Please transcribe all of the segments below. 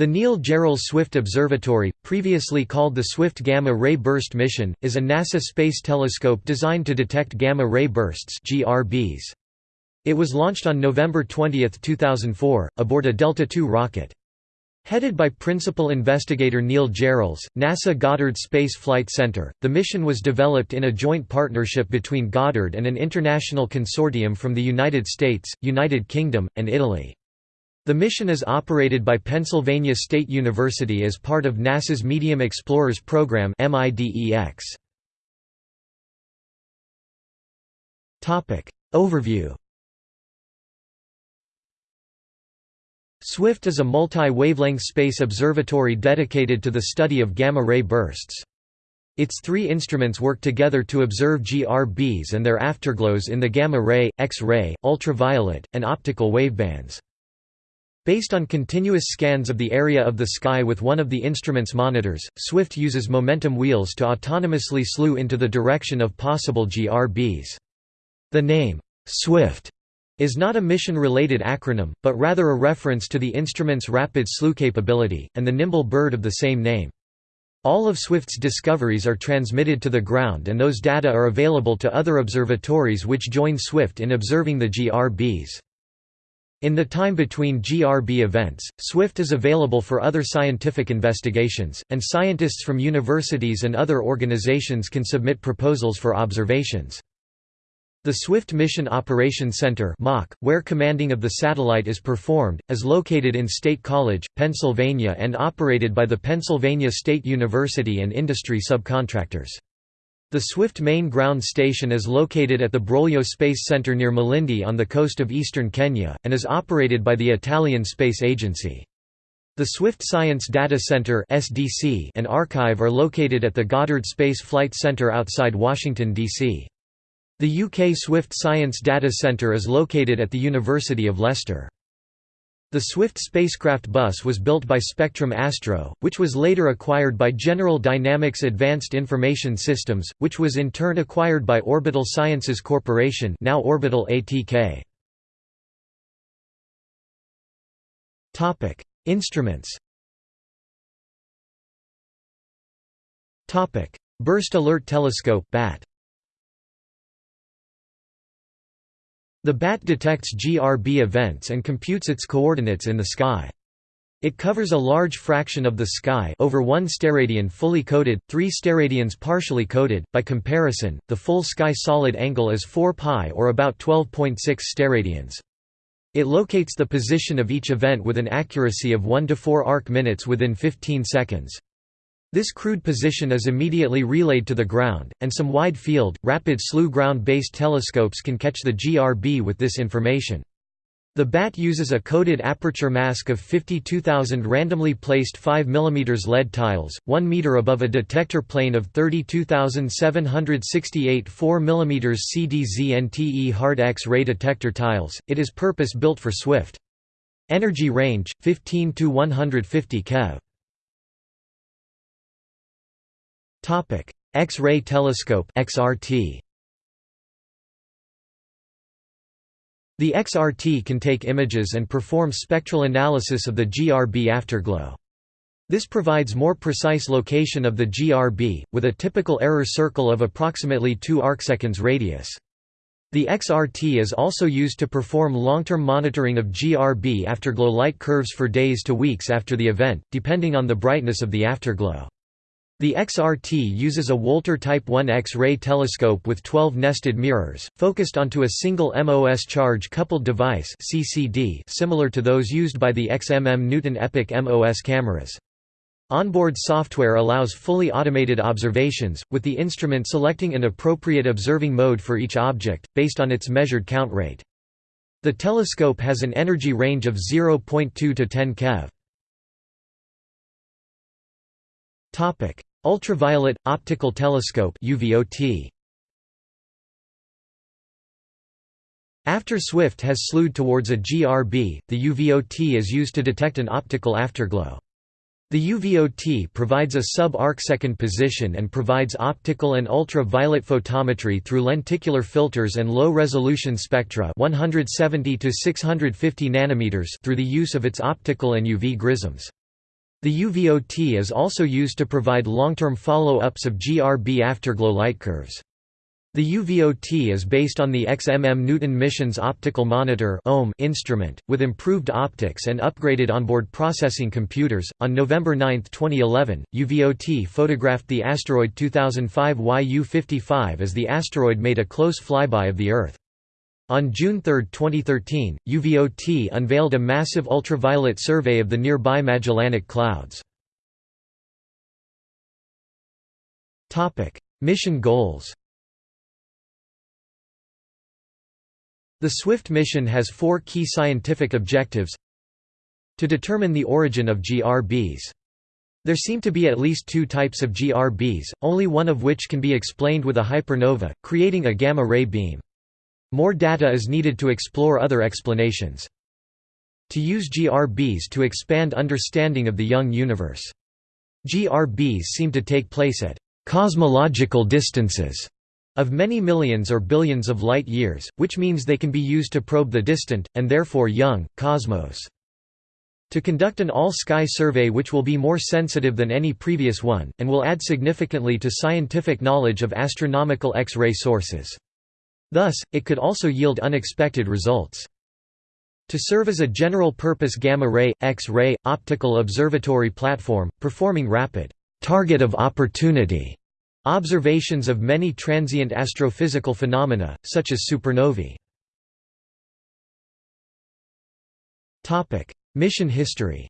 The Neil Gehrels Swift Observatory, previously called the Swift Gamma Ray Burst Mission, is a NASA space telescope designed to detect gamma ray bursts (GRBs). It was launched on November 20, 2004, aboard a Delta II rocket. Headed by principal investigator Neil Gehrels, NASA Goddard Space Flight Center, the mission was developed in a joint partnership between Goddard and an international consortium from the United States, United Kingdom, and Italy. The mission is operated by Pennsylvania State University as part of NASA's Medium Explorers Program Overview SWIFT is a multi-wavelength space observatory dedicated to the study of gamma-ray bursts. Its three instruments work together to observe GRBs and their afterglows in the gamma-ray, X-ray, ultraviolet, and optical wavebands. Based on continuous scans of the area of the sky with one of the instrument's monitors, SWIFT uses momentum wheels to autonomously slew into the direction of possible GRBs. The name, SWIFT, is not a mission-related acronym, but rather a reference to the instrument's rapid slew capability, and the nimble bird of the same name. All of SWIFT's discoveries are transmitted to the ground and those data are available to other observatories which join SWIFT in observing the GRBs. In the time between GRB events, SWIFT is available for other scientific investigations, and scientists from universities and other organizations can submit proposals for observations. The Swift Mission Operations Center where commanding of the satellite is performed, is located in State College, Pennsylvania and operated by the Pennsylvania State University and industry subcontractors. The Swift main ground station is located at the Broglio Space Center near Malindi on the coast of eastern Kenya, and is operated by the Italian Space Agency. The Swift Science Data Center and archive are located at the Goddard Space Flight Center outside Washington, D.C. The UK Swift Science Data Center is located at the University of Leicester. The Swift spacecraft bus was built by Spectrum Astro, which was later acquired by General Dynamics Advanced Information Systems, which was in turn acquired by Orbital Sciences Corporation now Orbital ATK. Instruments Burst Alert Telescope BAT The BAT detects GRB events and computes its coordinates in the sky. It covers a large fraction of the sky over 1 steradian fully coated, 3 steradians partially coated. By comparison, the full sky solid angle is 4 pi or about 12.6 steradians. It locates the position of each event with an accuracy of 1 to 4 arc minutes within 15 seconds. This crude position is immediately relayed to the ground, and some wide-field, rapid slew ground-based telescopes can catch the GRB with this information. The BAT uses a coded aperture mask of 52,000 randomly placed 5 mm lead tiles, 1 meter above a detector plane of 32,768 4 mm CdZnTe hard X-ray detector tiles. It is purpose-built for SWIFT. Energy range 15 to 150 keV. Topic: X-ray telescope (XRT). The XRT can take images and perform spectral analysis of the GRB afterglow. This provides more precise location of the GRB, with a typical error circle of approximately 2 arcseconds radius. The XRT is also used to perform long-term monitoring of GRB afterglow light curves for days to weeks after the event, depending on the brightness of the afterglow. The XRT uses a Wolter Type 1 X-ray telescope with 12 nested mirrors, focused onto a single MOS charge-coupled device CCD similar to those used by the XMM Newton EPIC MOS cameras. Onboard software allows fully automated observations, with the instrument selecting an appropriate observing mode for each object, based on its measured count rate. The telescope has an energy range of 0.2 to 10 keV. Ultraviolet Optical Telescope UVOT. After SWIFT has slewed towards a GRB, the UVOT is used to detect an optical afterglow. The UVOT provides a sub-arcsecond position and provides optical and ultraviolet photometry through lenticular filters and low-resolution spectra 170 to 650 nanometers through the use of its optical and UV grisms. The UVOT is also used to provide long-term follow-ups of GRB afterglow light curves. The UVOT is based on the XMM Newton Missions Optical Monitor instrument, with improved optics and upgraded onboard processing computers. On November 9, 2011, UVOT photographed the asteroid 2005 YU-55 as the asteroid made a close flyby of the Earth. On June 3, 2013, UVOT unveiled a massive ultraviolet survey of the nearby Magellanic Clouds. Mission goals The SWIFT mission has four key scientific objectives To determine the origin of GRBs. There seem to be at least two types of GRBs, only one of which can be explained with a hypernova, creating a gamma-ray beam. More data is needed to explore other explanations. To use GRBs to expand understanding of the young universe. GRBs seem to take place at cosmological distances of many millions or billions of light years, which means they can be used to probe the distant, and therefore young, cosmos. To conduct an all-sky survey which will be more sensitive than any previous one, and will add significantly to scientific knowledge of astronomical X-ray sources. Thus, it could also yield unexpected results. To serve as a general-purpose gamma-ray, X-ray, optical observatory platform, performing rapid target of opportunity observations of many transient astrophysical phenomena, such as supernovae. Mission history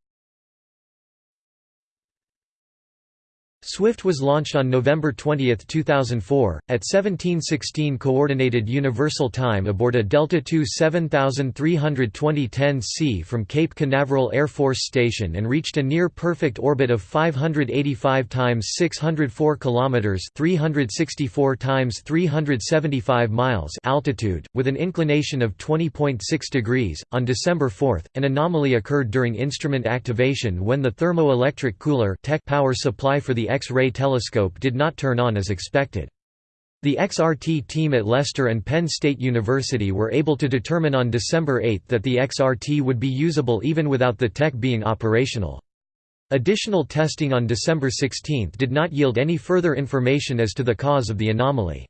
SWIFT was launched on November 20, 2004, at 1716 Coordinated Universal Time aboard a Delta II 7320 c from Cape Canaveral Air Force Station and reached a near-perfect orbit of 585 times 604 kilometers (364 times 375 miles) altitude, with an inclination of 20.6 degrees. On December 4, an anomaly occurred during instrument activation when the thermoelectric cooler TEC power supply for the X-ray telescope did not turn on as expected. The XRT team at Leicester and Penn State University were able to determine on December 8 that the XRT would be usable even without the TEC being operational. Additional testing on December 16 did not yield any further information as to the cause of the anomaly.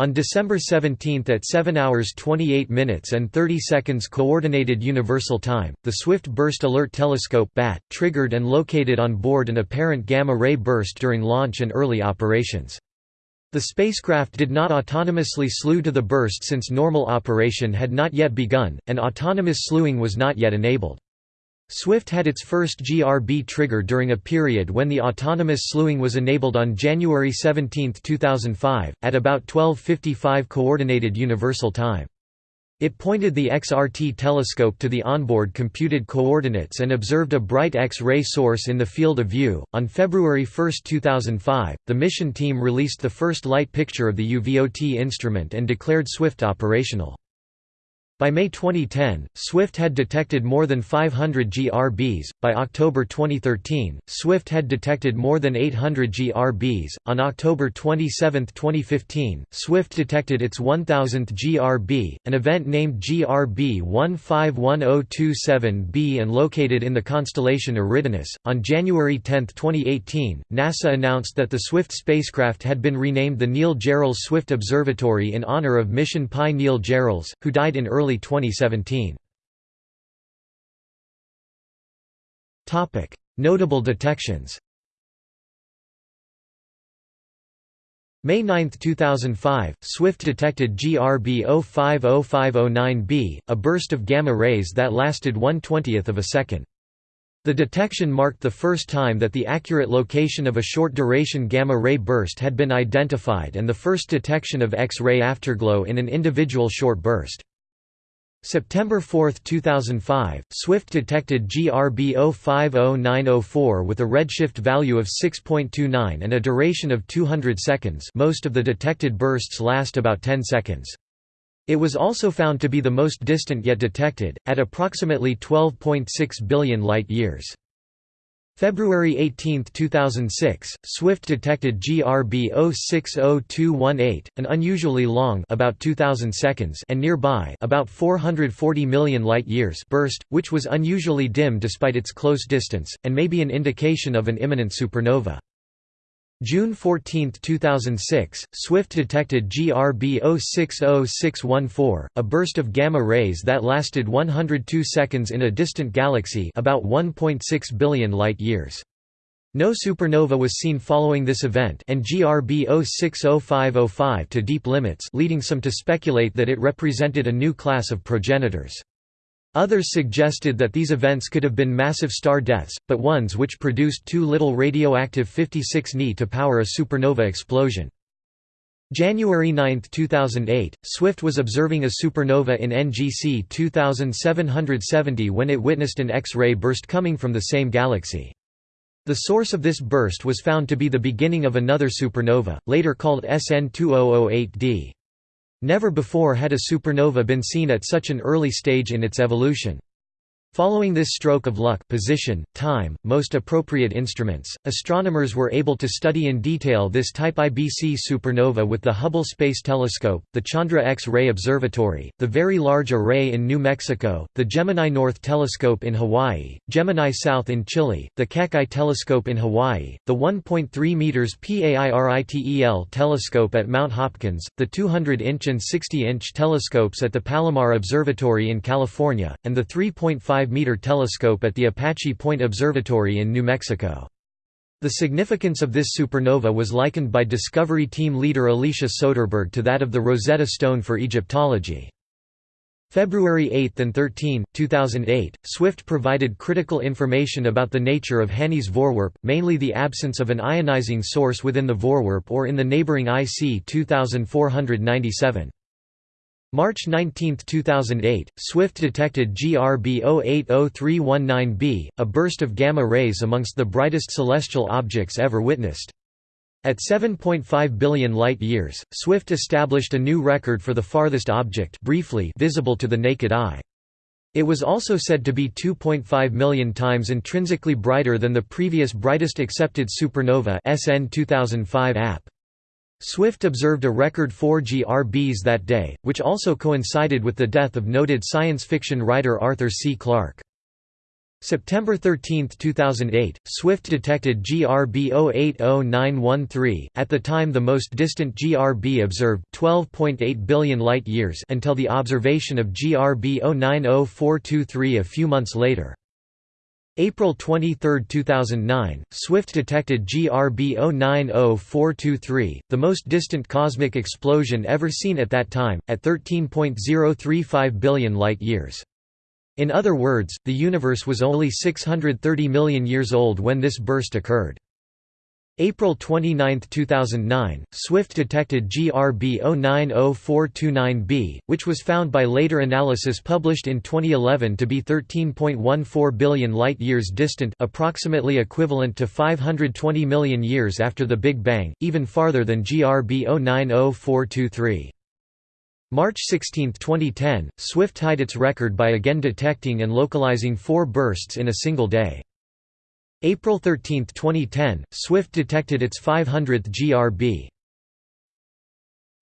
On December 17 at 7 hours 28 minutes and 30 seconds Coordinated Universal Time, the Swift Burst Alert Telescope BAT, triggered and located on board an apparent gamma-ray burst during launch and early operations. The spacecraft did not autonomously slew to the burst since normal operation had not yet begun, and autonomous slewing was not yet enabled. Swift had its first GRB trigger during a period when the autonomous slewing was enabled on January 17, 2005, at about 12.55 Coordinated Universal Time. It pointed the XRT telescope to the onboard computed coordinates and observed a bright X-ray source in the field of view. On February 1, 2005, the mission team released the first light picture of the UVOT instrument and declared Swift operational. By May 2010, SWIFT had detected more than 500 GRBs. By October 2013, SWIFT had detected more than 800 GRBs. On October 27, 2015, SWIFT detected its 1000th GRB, an event named GRB 151027b and located in the constellation Eridanus. On January 10, 2018, NASA announced that the SWIFT spacecraft had been renamed the Neil Gehrels Swift Observatory in honor of Mission Pi Neil Gehrels, who died in early early 2017. Notable detections May 9, 2005, SWIFT detected GRB 050509b, a burst of gamma rays that lasted 1 20th of a second. The detection marked the first time that the accurate location of a short-duration gamma-ray burst had been identified and the first detection of X-ray afterglow in an individual short burst. September 4, 2005, SWIFT detected GRB 050904 with a redshift value of 6.29 and a duration of 200 seconds most of the detected bursts last about 10 seconds. It was also found to be the most distant yet detected, at approximately 12.6 billion light-years. February 18, 2006, SWIFT detected GRB 060218, an unusually long about 2000 seconds and nearby about 440 million light-years burst, which was unusually dim despite its close distance, and may be an indication of an imminent supernova. June 14, 2006, SWIFT detected GRB 060614, a burst of gamma rays that lasted 102 seconds in a distant galaxy about 1.6 billion light-years. No supernova was seen following this event and GRB 060505 to deep limits leading some to speculate that it represented a new class of progenitors. Others suggested that these events could have been massive star deaths, but ones which produced too little radioactive 56 Ni to power a supernova explosion. January 9, 2008, SWIFT was observing a supernova in NGC 2770 when it witnessed an X-ray burst coming from the same galaxy. The source of this burst was found to be the beginning of another supernova, later called SN 2008d. Never before had a supernova been seen at such an early stage in its evolution. Following this stroke of luck position, time, most appropriate instruments, astronomers were able to study in detail this type IBC supernova with the Hubble Space Telescope, the Chandra X-ray Observatory, the Very Large Array in New Mexico, the Gemini North Telescope in Hawaii, Gemini South in Chile, the Keck Telescope in Hawaii, the 1.3 meters PAIRITEL telescope at Mount Hopkins, the 200-inch and 60-inch telescopes at the Palomar Observatory in California, and the 3.5 meter telescope at the Apache Point Observatory in New Mexico. The significance of this supernova was likened by Discovery team leader Alicia Soderberg to that of the Rosetta Stone for Egyptology. February 8 and 13, 2008, SWIFT provided critical information about the nature of Hanny's Voorwerp, mainly the absence of an ionizing source within the Voorwerp or in the neighboring IC 2497. March 19, 2008, SWIFT detected GRB 080319b, a burst of gamma rays amongst the brightest celestial objects ever witnessed. At 7.5 billion light-years, SWIFT established a new record for the farthest object briefly visible to the naked eye. It was also said to be 2.5 million times intrinsically brighter than the previous brightest accepted supernova SN 2005 AP. Swift observed a record 4 GRBs that day, which also coincided with the death of noted science fiction writer Arthur C. Clarke. September 13, 2008, Swift detected GRB 080913, at the time the most distant GRB observed 12.8 billion light-years until the observation of GRB 090423 a few months later. April 23, 2009, SWIFT detected GRB 090423, the most distant cosmic explosion ever seen at that time, at 13.035 billion light-years. In other words, the universe was only 630 million years old when this burst occurred. April 29, 2009, SWIFT detected GRB 090429b, which was found by later analysis published in 2011 to be 13.14 billion light-years distant approximately equivalent to 520 million years after the Big Bang, even farther than GRB 090423. March 16, 2010, SWIFT tied its record by again detecting and localizing four bursts in a single day. April 13, 2010, SWIFT detected its 500th GRB.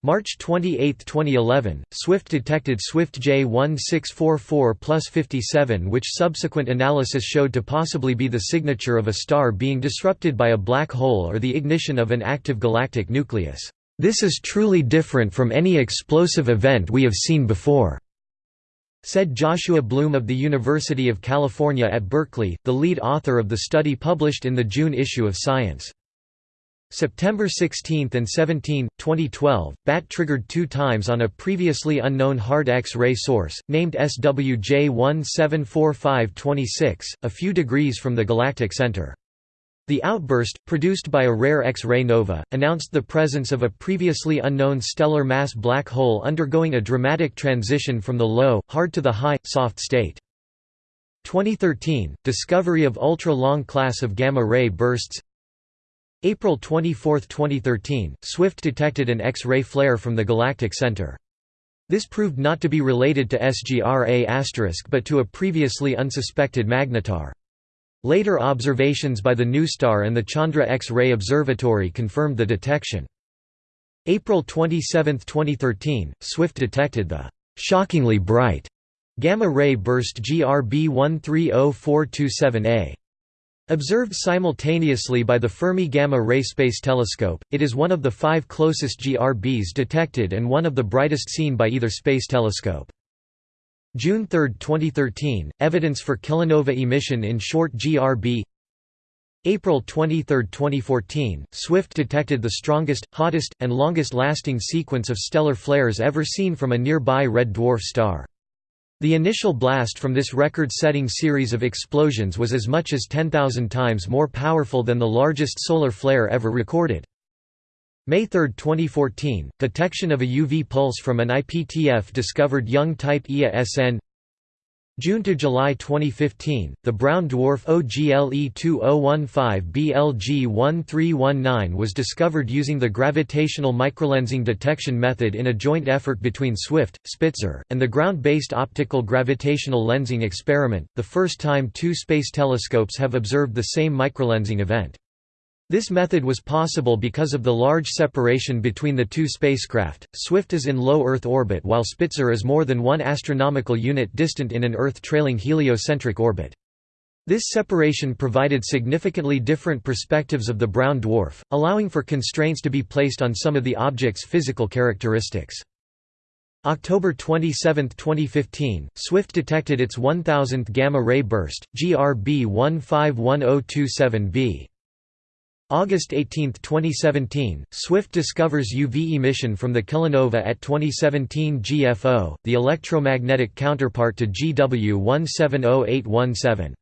March 28, 2011, SWIFT detected SWIFT J1644 plus 57 which subsequent analysis showed to possibly be the signature of a star being disrupted by a black hole or the ignition of an active galactic nucleus. This is truly different from any explosive event we have seen before said Joshua Bloom of the University of California at Berkeley, the lead author of the study published in the June issue of Science. September 16 and 17, 2012, BAT triggered two times on a previously unknown hard X-ray source, named SWJ174526, a few degrees from the galactic center. The outburst, produced by a rare X-ray nova, announced the presence of a previously unknown stellar mass black hole undergoing a dramatic transition from the low, hard to the high, soft state. 2013 – Discovery of ultra-long class of gamma-ray bursts April 24, 2013 – SWIFT detected an X-ray flare from the galactic center. This proved not to be related to SGRA** but to a previously unsuspected magnetar. Later observations by the NuSTAR and the Chandra X-ray Observatory confirmed the detection. April 27, 2013, SWIFT detected the «shockingly bright» gamma-ray burst GRB 130427A. Observed simultaneously by the Fermi Gamma Ray Space Telescope, it is one of the five closest GRBs detected and one of the brightest seen by either space telescope. June 3, 2013, evidence for kilonova emission in short GRB April 23, 2014, SWIFT detected the strongest, hottest, and longest-lasting sequence of stellar flares ever seen from a nearby red dwarf star. The initial blast from this record-setting series of explosions was as much as 10,000 times more powerful than the largest solar flare ever recorded. May 3, 2014, detection of a UV pulse from an IPTF discovered young type Ia SN June to July 2015, the brown dwarf OGLE 2015 BLG 1319 was discovered using the gravitational microlensing detection method in a joint effort between SWIFT, Spitzer, and the ground-based optical gravitational lensing experiment, the first time two space telescopes have observed the same microlensing event. This method was possible because of the large separation between the two spacecraft. Swift is in low Earth orbit while Spitzer is more than one astronomical unit distant in an Earth-trailing heliocentric orbit. This separation provided significantly different perspectives of the brown dwarf, allowing for constraints to be placed on some of the object's physical characteristics. October 27, 2015, SWIFT detected its 1000th gamma-ray burst, GRB 151027b. August 18, 2017, SWIFT discovers UV emission from the kilonova at 2017 GFO, the electromagnetic counterpart to GW 170817.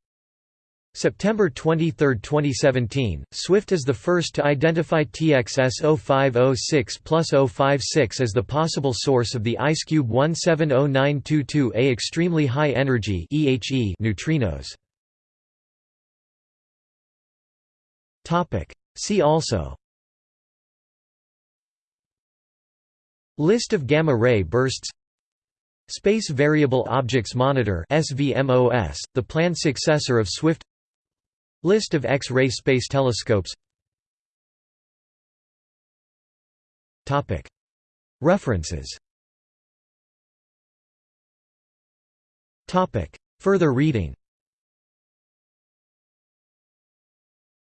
September 23, 2017, SWIFT is the first to identify TXS 0506 plus 056 as the possible source of the IceCube 170922A extremely high energy neutrinos. Topic. See also. List of gamma-ray bursts. Space Variable Objects Monitor SVMOS, the planned successor of SWIFT. List of X-ray space telescopes. References. Further reading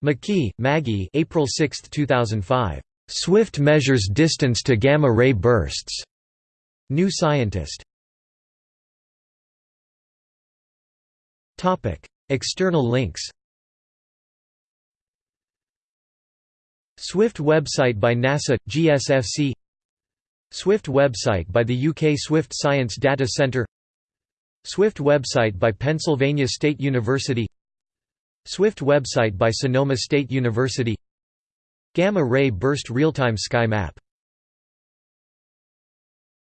McKee, Maggie April 6, 2005. "'Swift measures distance to gamma-ray bursts' New Scientist. External links. Swift website by NASA, GSFC Swift website by the UK Swift Science Data Centre. Swift website by Pennsylvania State University Swift website by Sonoma State University. Gamma Ray Burst real-time Sky Map